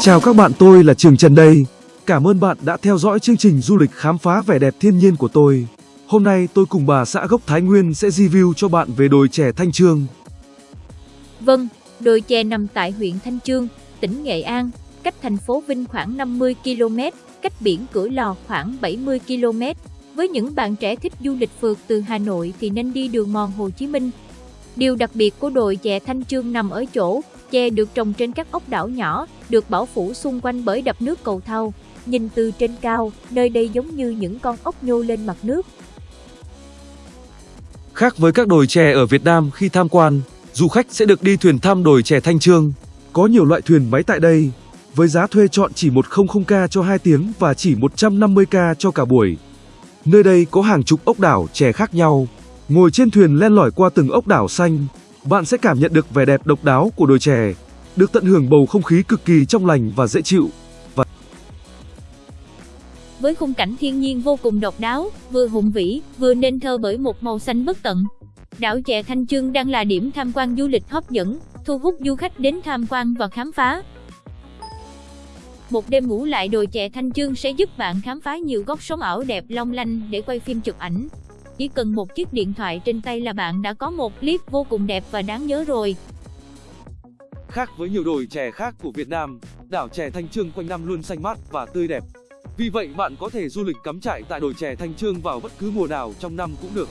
Chào các bạn tôi là Trường Trần đây. Cảm ơn bạn đã theo dõi chương trình du lịch khám phá vẻ đẹp thiên nhiên của tôi. Hôm nay tôi cùng bà xã gốc Thái Nguyên sẽ review cho bạn về đồi chè Thanh Trương. Vâng, đồi chè nằm tại huyện Thanh Trương, tỉnh Nghệ An, cách thành phố Vinh khoảng 50 km, cách biển Cửa Lò khoảng 70 km. Với những bạn trẻ thích du lịch phượt từ Hà Nội thì nên đi đường mòn Hồ Chí Minh. Điều đặc biệt của đồi chè Thanh Trương nằm ở chỗ, chè được trồng trên các ốc đảo nhỏ, được bảo phủ xung quanh bởi đập nước cầu thau. Nhìn từ trên cao, nơi đây giống như những con ốc nhô lên mặt nước. Khác với các đồi chè ở Việt Nam khi tham quan, du khách sẽ được đi thuyền thăm đồi chè Thanh Trương. Có nhiều loại thuyền máy tại đây, với giá thuê chọn chỉ 100k cho 2 tiếng và chỉ 150k cho cả buổi. Nơi đây có hàng chục ốc đảo chè khác nhau. Ngồi trên thuyền len lỏi qua từng ốc đảo xanh, bạn sẽ cảm nhận được vẻ đẹp độc đáo của đồi chè, được tận hưởng bầu không khí cực kỳ trong lành và dễ chịu. Và Với khung cảnh thiên nhiên vô cùng độc đáo, vừa hùng vĩ, vừa nên thơ bởi một màu xanh bất tận. Đảo chè Thanh Trương đang là điểm tham quan du lịch hấp dẫn, thu hút du khách đến tham quan và khám phá. Một đêm ngủ lại đồi chè Thanh Trương sẽ giúp bạn khám phá nhiều góc sống ảo đẹp long lanh để quay phim chụp ảnh. Chỉ cần một chiếc điện thoại trên tay là bạn đã có một clip vô cùng đẹp và đáng nhớ rồi. Khác với nhiều đồi chè khác của Việt Nam, đảo chè Thanh Trương quanh năm luôn xanh mát và tươi đẹp. Vì vậy bạn có thể du lịch cắm trại tại đồi chè Thanh Trương vào bất cứ mùa nào trong năm cũng được.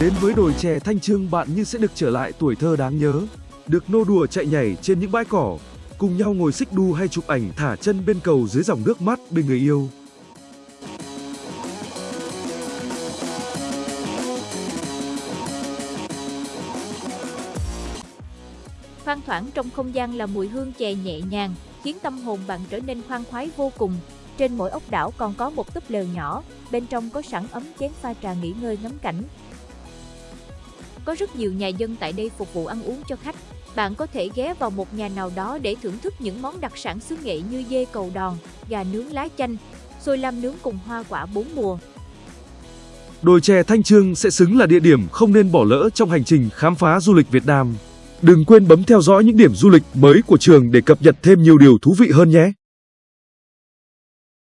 Đến với đồi chè Thanh Trương bạn như sẽ được trở lại tuổi thơ đáng nhớ, được nô đùa chạy nhảy trên những bãi cỏ, cùng nhau ngồi xích đu hay chụp ảnh thả chân bên cầu dưới dòng nước mát bên người yêu. Thoang thoảng trong không gian là mùi hương chè nhẹ nhàng, khiến tâm hồn bạn trở nên khoan khoái vô cùng. Trên mỗi ốc đảo còn có một túp lều nhỏ, bên trong có sẵn ấm chén pha trà nghỉ ngơi ngắm cảnh. Có rất nhiều nhà dân tại đây phục vụ ăn uống cho khách. Bạn có thể ghé vào một nhà nào đó để thưởng thức những món đặc sản xứ nghệ như dê cầu đòn, gà nướng lá chanh, xôi lam nướng cùng hoa quả bốn mùa. Đồi chè Thanh Trương sẽ xứng là địa điểm không nên bỏ lỡ trong hành trình khám phá du lịch Việt Nam. Đừng quên bấm theo dõi những điểm du lịch mới của trường để cập nhật thêm nhiều điều thú vị hơn nhé!